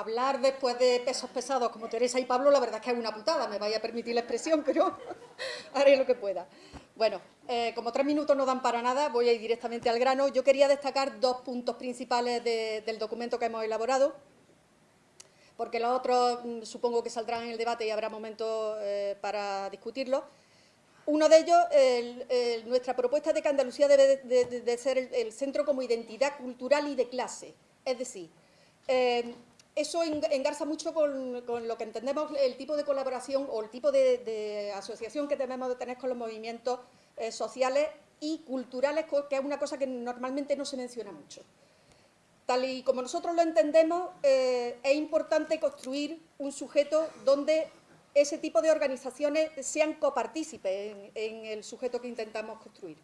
hablar después de pesos pesados como Teresa y Pablo, la verdad es que es una putada, me vaya a permitir la expresión, pero haré lo que pueda. Bueno, eh, como tres minutos no dan para nada, voy a ir directamente al grano. Yo quería destacar dos puntos principales del documento que hemos elaborado, porque los otros mm, supongo que saldrán en el debate y habrá momentos eh, para discutirlos. Uno de ellos, nuestra propuesta de que Andalucía debe de, ser el, centro como identidad cultural y de clase. Es decir, eh, eso engarza mucho con, lo que entendemos el tipo de colaboración o el tipo de, asociación que debemos de tener con los movimientos eh, sociales y culturales, que es una cosa que normalmente no se menciona mucho. Tal y como nosotros lo entendemos, eh, es importante construir un sujeto donde ese tipo de organizaciones sean copartícipes en, el sujeto que intentamos construir.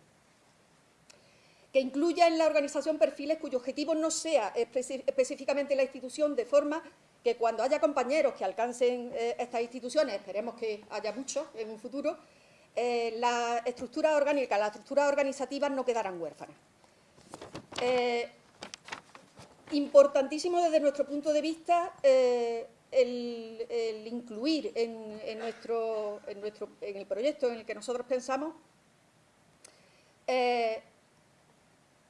Que incluya en la organización perfiles cuyo objetivo no sea específicamente la institución, de forma que cuando haya compañeros que alcancen eh, estas instituciones, esperemos que haya muchos en un futuro, eh, la estructura orgánica, las estructuras organizativas no quedarán huérfanas. Eh, importantísimo desde nuestro punto de vista el, incluir en, nuestro, en, el proyecto en el que nosotros pensamos eh,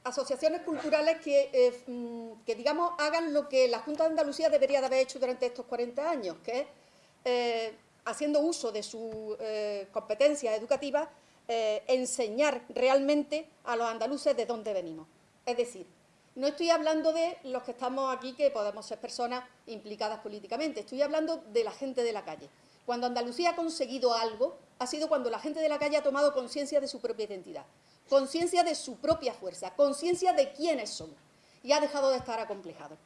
asociaciones culturales que, eh, mm, que, digamos, hagan lo que la Junta de Andalucía debería de haber hecho durante estos 40 años, que es, eh, haciendo uso de sus competencias educativas, enseñar realmente a los andaluces de dónde venimos. Es decir, no estoy hablando de los que estamos aquí, que podemos ser personas implicadas políticamente, estoy hablando de la gente de la calle. Cuando Andalucía ha conseguido algo, ha sido cuando la gente de la calle ha tomado conciencia de su propia identidad, conciencia de su propia fuerza, conciencia de quiénes somos, y ha dejado de estar acomplejado.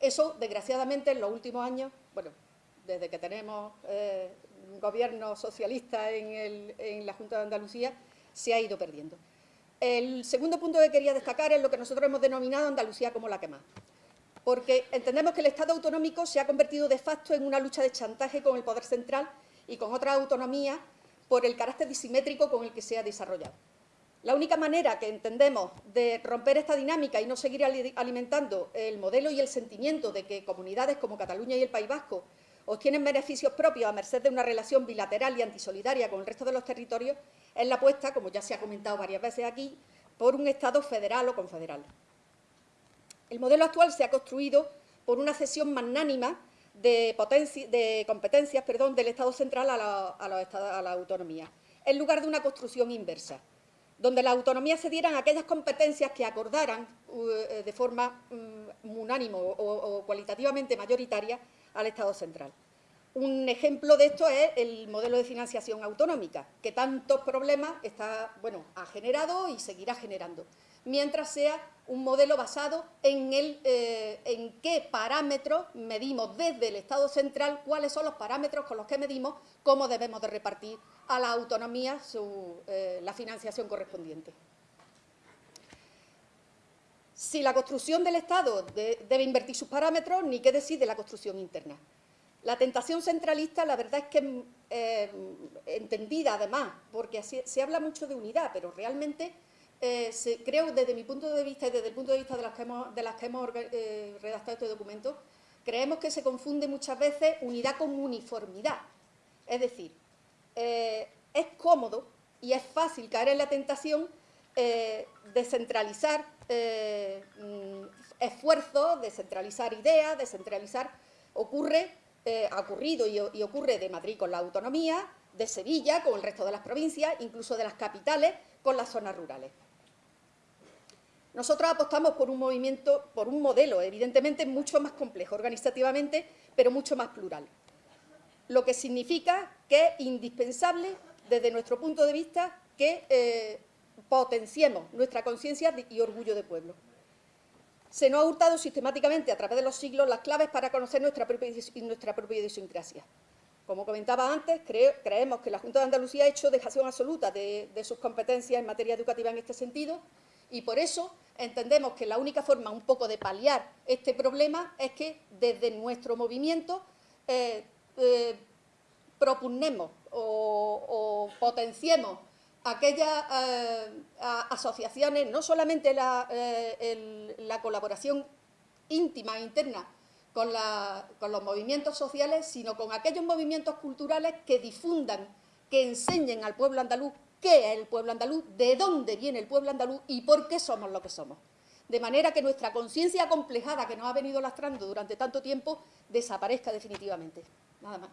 Eso, desgraciadamente, en los últimos años, bueno, desde que tenemos eh, un gobierno socialista en la Junta de Andalucía, se ha ido perdiendo. El segundo punto que quería destacar es lo que nosotros hemos denominado Andalucía como la que más. Porque entendemos que el Estado autonómico se ha convertido de facto en una lucha de chantaje con el poder central y con otras autonomías por el carácter disimétrico con el que se ha desarrollado. La única manera que entendemos de romper esta dinámica y no seguir alimentando el modelo y el sentimiento de que comunidades como Cataluña y el País Vasco obtienen beneficios propios a merced de una relación bilateral y antisolidaria con el resto de los territorios es la apuesta, como ya se ha comentado varias veces aquí, por un Estado federal o confederal. El modelo actual se ha construido por una cesión magnánima de, competencias del Estado central a la, autonomía, en lugar de una construcción inversa, donde las autonomías se dieran aquellas competencias que acordaran uh, de forma um, unánimo o cualitativamente mayoritaria al Estado central. Un ejemplo de esto es el modelo de financiación autonómica, que tantos problemas ha generado y seguirá generando, mientras sea un modelo basado en, el, eh, en qué parámetros medimos desde el Estado central, cuáles son los parámetros con los que medimos cómo debemos de repartir a la autonomía eh, la financiación correspondiente. Si la construcción del Estado debe invertir sus parámetros, ni qué decir de la construcción interna. La tentación centralista, la verdad es que eh, entendida además, porque se habla mucho de unidad, pero realmente eh, creo desde mi punto de vista y desde el punto de vista de las que hemos, eh, redactado este documento, creemos que se confunde muchas veces unidad con uniformidad. Es decir, es cómodo y es fácil caer en la tentación de centralizar mm, esfuerzos, de centralizar ideas, de centralizar... Ocurre eh, ha ocurrido y, ocurre de Madrid con la autonomía, de Sevilla con el resto de las provincias, incluso de las capitales con las zonas rurales. Nosotros apostamos por un movimiento, por un modelo, evidentemente mucho más complejo organizativamente, pero mucho más plural. Lo que significa que es indispensable, desde nuestro punto de vista, que eh, potenciemos nuestra conciencia y orgullo de pueblo se nos ha hurtado sistemáticamente a través de los siglos las claves para conocer nuestra propia, nuestra propia idiosincrasia. Como comentaba antes, creemos que la Junta de Andalucía ha hecho dejación absoluta de, sus competencias en materia educativa en este sentido y por eso entendemos que la única forma un poco de paliar este problema es que desde nuestro movimiento eh, eh, propugnemos o potenciemos aquellas eh, asociaciones, no solamente la, la, colaboración íntima e interna con los movimientos sociales, sino con aquellos movimientos culturales que difundan, que enseñen al pueblo andaluz qué es el pueblo andaluz, de dónde viene el pueblo andaluz y por qué somos lo que somos. De manera que nuestra conciencia complejada que nos ha venido lastrando durante tanto tiempo desaparezca definitivamente. Nada más.